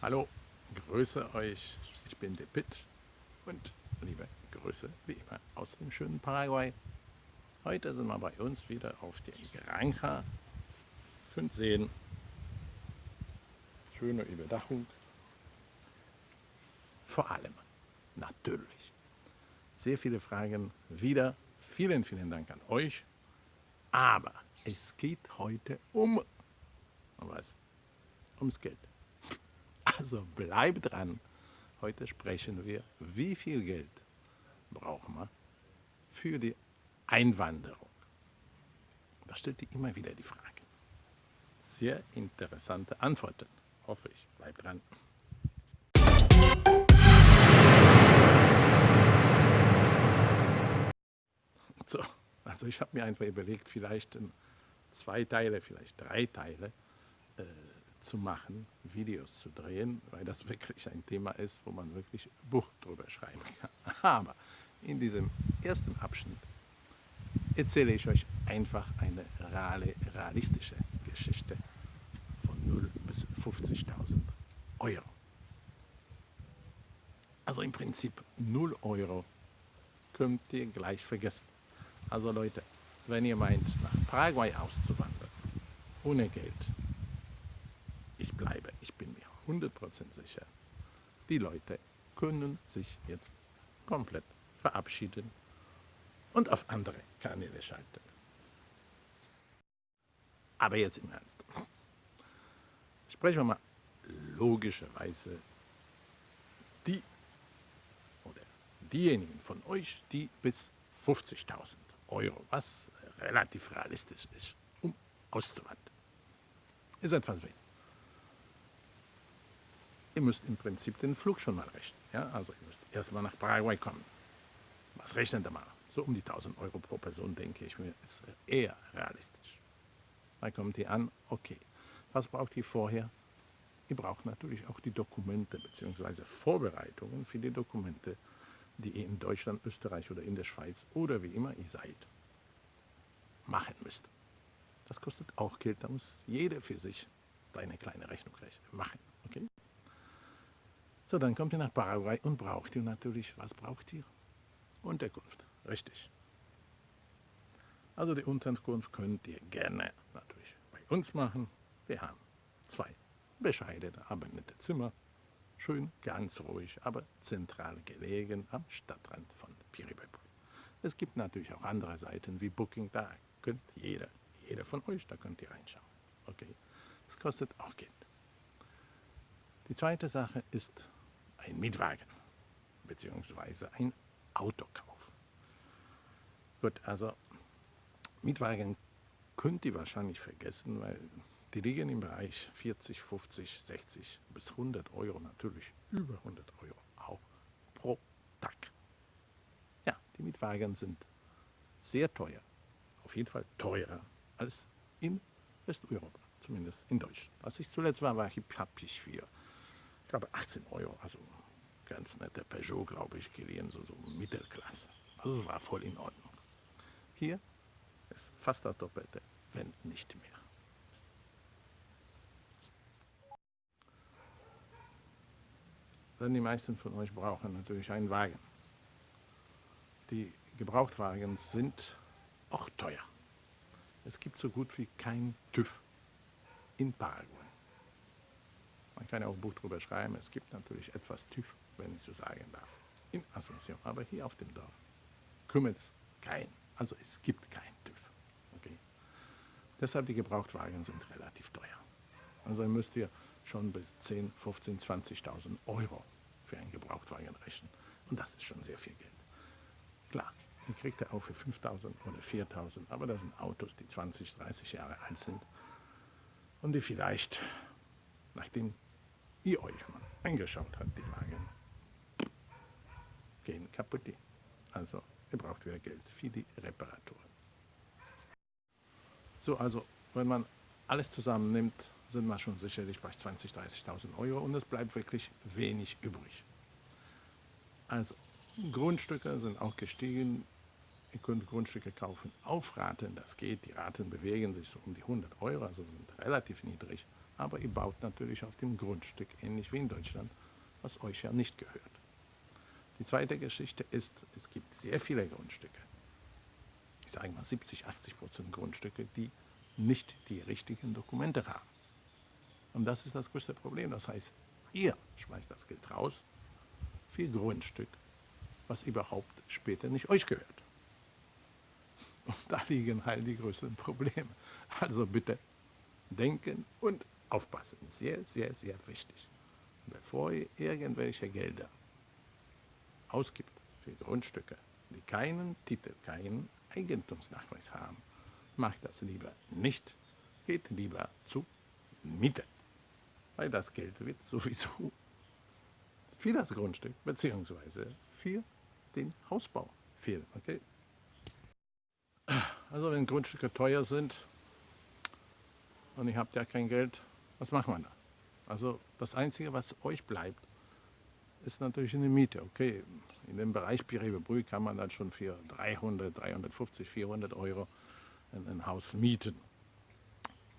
Hallo, grüße euch. Ich bin der Pitt und liebe Grüße wie immer aus dem schönen Paraguay. Heute sind wir bei uns wieder auf der Granja. Könnt sehen, schöne Überdachung. Vor allem natürlich sehr viele Fragen wieder. Vielen, vielen Dank an euch. Aber es geht heute um, um was? Ums Geld. Also bleibt dran. Heute sprechen wir, wie viel Geld brauchen wir für die Einwanderung. Da stellt ihr immer wieder die Frage. Sehr interessante Antworten, hoffe ich. Bleibt dran. So, also ich habe mir einfach überlegt, vielleicht zwei Teile, vielleicht drei Teile äh, zu machen, Videos zu drehen, weil das wirklich ein Thema ist, wo man wirklich Buch drüber schreiben kann. Aber in diesem ersten Abschnitt erzähle ich euch einfach eine realistische Geschichte von 0 bis 50.000 Euro. Also im Prinzip 0 Euro könnt ihr gleich vergessen. Also Leute, wenn ihr meint, nach Paraguay auszuwandern, ohne Geld, bleibe, ich bin mir 100% sicher, die Leute können sich jetzt komplett verabschieden und auf andere Kanäle schalten. Aber jetzt im Ernst. Sprechen wir mal logischerweise die oder diejenigen von euch, die bis 50.000 Euro, was relativ realistisch ist, um auszuwandern. Ist etwas wenig ihr müsst im Prinzip den Flug schon mal rechnen. Ja? Also ihr müsst erstmal nach Paraguay kommen. Was rechnet ihr mal? So um die 1000 Euro pro Person, denke ich mir, ist eher realistisch. Dann kommt ihr an, okay, was braucht ihr vorher? Ihr braucht natürlich auch die Dokumente bzw. Vorbereitungen für die Dokumente, die ihr in Deutschland, Österreich oder in der Schweiz oder wie immer ihr seid, machen müsst. Das kostet auch Geld, da muss jeder für sich seine kleine Rechnung machen. So, dann kommt ihr nach Paraguay und braucht ihr natürlich, was braucht ihr? Unterkunft, richtig. Also die Unterkunft könnt ihr gerne natürlich bei uns machen. Wir haben zwei bescheidene, aber nette Zimmer. Schön, ganz ruhig, aber zentral gelegen am Stadtrand von Piribebri. Es gibt natürlich auch andere Seiten wie Booking, da könnt jeder, jeder von euch, da könnt ihr reinschauen. Okay, das kostet auch Geld. Die zweite Sache ist ein Mietwagen bzw. ein Autokauf. Gut, also Mietwagen könnt ihr wahrscheinlich vergessen, weil die liegen im Bereich 40, 50, 60 bis 100 Euro, natürlich über 100 Euro auch pro Tag. Ja, die Mietwagen sind sehr teuer, auf jeden Fall teurer als in Westeuropa, zumindest in Deutschland. Als ich zuletzt war, war ich, ich für ich glaube 18 Euro, also ganz netter Peugeot, glaube ich, geliehen, so, so Mittelklasse. Also es war voll in Ordnung. Hier ist fast das Doppelte, wenn nicht mehr. Denn die meisten von euch brauchen natürlich einen Wagen. Die Gebrauchtwagen sind auch teuer. Es gibt so gut wie kein TÜV in Paraguay. Man kann ja auch ein Buch darüber schreiben. Es gibt natürlich etwas TÜV, wenn ich so sagen darf, in Asunción. Aber hier auf dem Dorf kümmert es keinen. Also es gibt keinen TÜV. Okay? Deshalb die Gebrauchtwagen sind relativ teuer. Also müsst ihr schon bis 10, 15, 20.000 Euro für einen Gebrauchtwagen rechnen. Und das ist schon sehr viel Geld. Klar, ihr kriegt er auch für 5.000 oder 4.000, aber das sind Autos, die 20, 30 Jahre alt sind und die vielleicht, nachdem ihr euch mal angeschaut habt, die Wagen, gehen kaputt. Also ihr braucht wieder Geld für die Reparaturen. So, also wenn man alles zusammennimmt, sind wir schon sicherlich bei 20.000, 30.000 Euro und es bleibt wirklich wenig übrig. Also Grundstücke sind auch gestiegen. Ihr könnt Grundstücke kaufen auf Raten, das geht. Die Raten bewegen sich so um die 100 Euro, also sind relativ niedrig. aber ihr baut natürlich auf dem Grundstück, ähnlich wie in Deutschland, was euch ja nicht gehört. Die zweite Geschichte ist, es gibt sehr viele Grundstücke, ich sage mal 70, 80 Prozent Grundstücke, die nicht die richtigen Dokumente haben. Und das ist das größte Problem. Das heißt, ihr schmeißt das Geld raus für Grundstück, was überhaupt später nicht euch gehört. Und da liegen halt die größten Probleme. Also bitte denken und aufpassen. Sehr, sehr, sehr wichtig. Bevor ihr irgendwelche Gelder ausgibt für Grundstücke, die keinen Titel, keinen Eigentumsnachweis haben, macht das lieber nicht. Geht lieber zu Miete. Weil das Geld wird sowieso für das Grundstück bzw. für den Hausbau fehlen. Okay? Also wenn Grundstücke teuer sind und ihr habt ja kein Geld, was macht man da? Also das Einzige, was euch bleibt, ist natürlich eine Miete. Okay, in dem Bereich Pirebebrü kann man dann schon für 300, 350, 400 Euro ein, Haus mieten.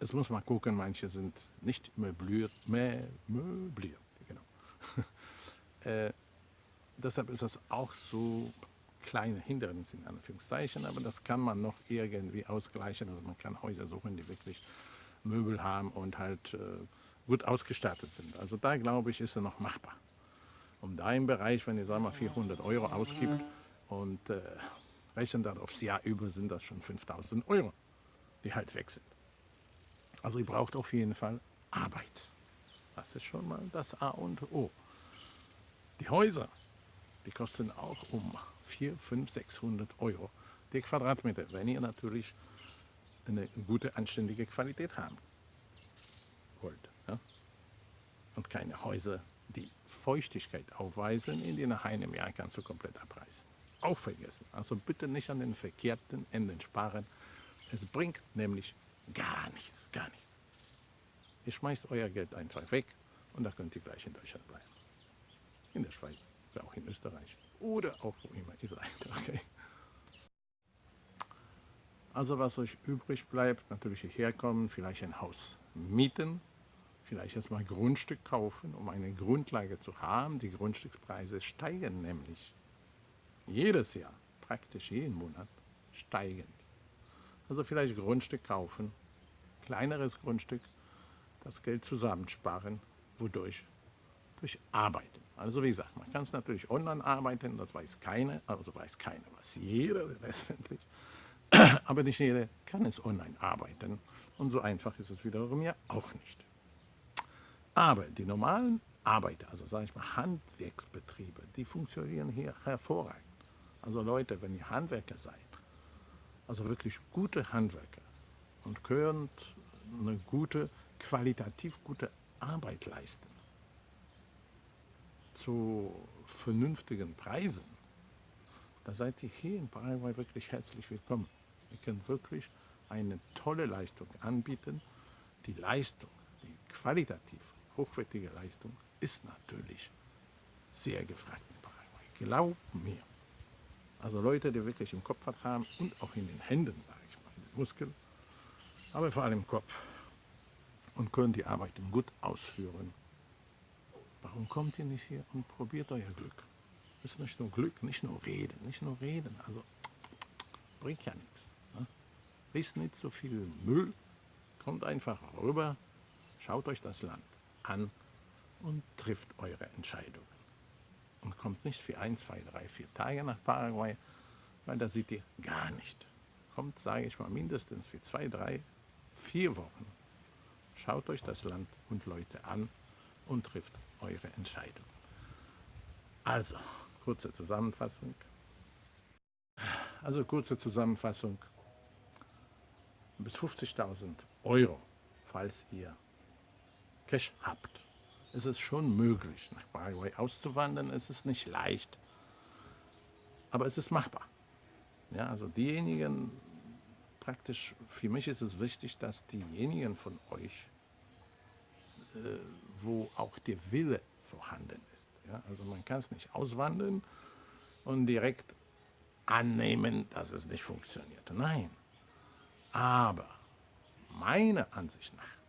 Es muss man gucken, manche sind nicht möbliert, möbliert genau. äh, deshalb ist das auch so kleine Hindernisse in Anführungszeichen, aber das kann man noch irgendwie ausgleichen. Also man kann Häuser suchen, die wirklich Möbel haben und halt äh, gut ausgestattet sind. Also da glaube ich, ist er noch machbar. Um da im Bereich, wenn ihr sagen mal 400 Euro ausgibt und äh, rechnen dann aufs Jahr über, sind das schon 5000 Euro, die halt weg sind. Also ihr braucht auf jeden Fall Arbeit. Das ist schon mal das A und O. Die Häuser, die kosten auch um 4, 5, 600 Euro die Quadratmeter, wenn ihr natürlich eine gute, anständige Qualität haben wollt. Ja? Und keine Häuser, die Feuchtigkeit aufweisen, in die nach einem Jahr kannst du komplett abreißen. Auch vergessen. Also bitte nicht an den verkehrten Enden sparen. Es bringt nämlich gar nichts, gar nichts. Ihr schmeißt euer Geld einfach weg und da könnt ihr gleich in Deutschland bleiben. In der Schweiz, oder auch in Österreich oder auch wo immer ihr seid. Okay? Also was euch übrig bleibt, natürlich hierher kommen, vielleicht ein Haus mieten, vielleicht erstmal Grundstück kaufen, um eine Grundlage zu haben. Die Grundstückspreise steigen nämlich jedes Jahr, praktisch jeden Monat, steigen. Also vielleicht Grundstück kaufen, kleineres Grundstück, das Geld zusammensparen, wodurch durch Arbeiten. Also wie gesagt, man kann es natürlich online arbeiten, das weiß keiner, also weiß keiner, was jeder letztendlich. Aber nicht jeder kann es online arbeiten. Und so einfach ist es wiederum ja auch nicht. Aber die normalen Arbeiter, also sage ich mal Handwerksbetriebe, die funktionieren hier hervorragend. Also Leute, wenn ihr Handwerker seid, also wirklich gute Handwerker und könnt eine gute, qualitativ gute Arbeit leisten, zu vernünftigen Preisen, da seid ihr hier in Paraguay wirklich herzlich willkommen. Ihr könnt wirklich eine tolle Leistung anbieten. Die Leistung, die qualitativ hochwertige Leistung, ist natürlich sehr gefragt in Paraguay. Glaubt mir. Also Leute, die wirklich im Kopf was haben und auch in den Händen, sage ich mal, in den Muskeln, aber vor allem im Kopf und können die Arbeit gut ausführen Warum kommt ihr nicht hier und probiert euer Glück? Das ist nicht nur Glück, nicht nur Reden, nicht nur Reden. Also bringt ja nichts. Ne? Nicht so viel Müll, kommt einfach rüber, schaut euch das Land an und trifft eure Entscheidungen. Und kommt nicht für ein, zwei, drei, vier Tage nach Paraguay, weil da seht ihr gar nicht. Kommt, sage ich mal, mindestens für zwei, drei, vier Wochen. Schaut euch das Land und Leute an und trifft eure Entscheidung. Also, kurze Zusammenfassung. Also kurze Zusammenfassung. Bis 50.000 Euro, falls ihr Cash habt, ist es schon möglich, nach Paraguay auszuwandern. Es ist nicht leicht, aber es ist machbar. Ja, also diejenigen, praktisch, für mich ist es wichtig, dass diejenigen von euch, äh, wo auch der Wille vorhanden ist. Ja? Also man kann es nicht auswandeln und direkt annehmen, dass es nicht funktioniert. Nein. Aber meiner Ansicht nach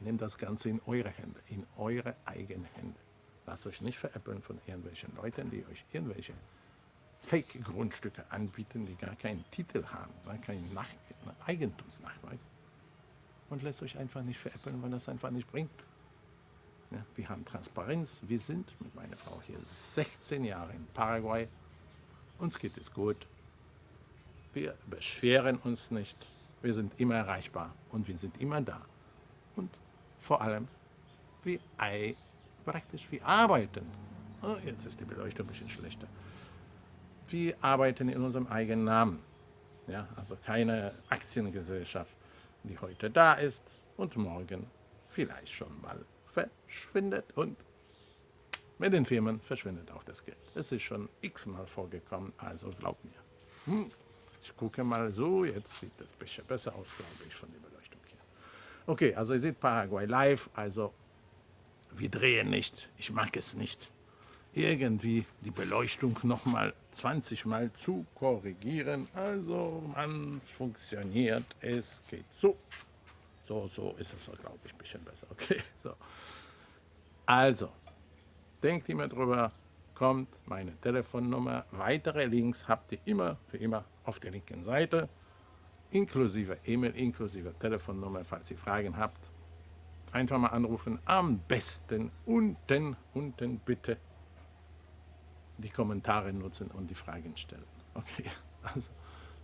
Nehmt das Ganze in eure Hände, in eure eigenen Hände. Lasst euch nicht veräppeln von irgendwelchen Leuten, die euch irgendwelche Fake-Grundstücke anbieten, die gar keinen Titel haben, gar keinen Nach Eigentumsnachweis. Und lasst euch einfach nicht veräppeln, weil das einfach nicht bringt. Ja, wir haben Transparenz. Wir sind mit meiner Frau hier 16 Jahre in Paraguay. Uns geht es gut. Wir beschweren uns nicht. Wir sind immer erreichbar und wir sind immer da. Und vor allem, wir praktisch, wir arbeiten. Oh, jetzt ist die Beleuchtung ein bisschen schlechter. Wir arbeiten in unserem eigenen Namen. Ja, also keine Aktiengesellschaft, die heute da ist und morgen vielleicht schon mal verschwindet. Und mit den Firmen verschwindet auch das Geld. Es ist schon x-mal vorgekommen, also glaubt mir. Hm. Ich gucke mal so, jetzt sieht das ein bisschen besser aus, glaube ich, von der Beleuchtung. Okay, also ihr seht Paraguay live, also wir drehen nicht, ich mag es nicht, irgendwie die Beleuchtung nochmal 20 Mal zu korrigieren. Also man funktioniert, es geht so. So, so ist es, glaube ich, ein bisschen besser. Okay, so. Also, denkt immer drüber, kommt meine Telefonnummer. Weitere Links habt ihr immer, für immer auf der linken Seite, inklusive E-Mail, inklusive Telefonnummer, falls ihr Fragen habt. Einfach mal anrufen, am besten unten, unten bitte die Kommentare nutzen und die Fragen stellen. Okay, also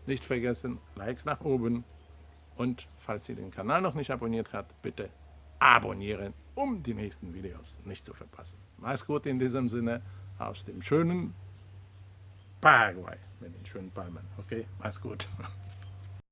nicht vergessen, Likes nach oben und falls ihr den Kanal noch nicht abonniert habt, bitte abonnieren, um die nächsten Videos nicht zu verpassen. Mach's gut in diesem Sinne aus dem schönen Paraguay mit den schönen Palmen. Okay, mach's gut.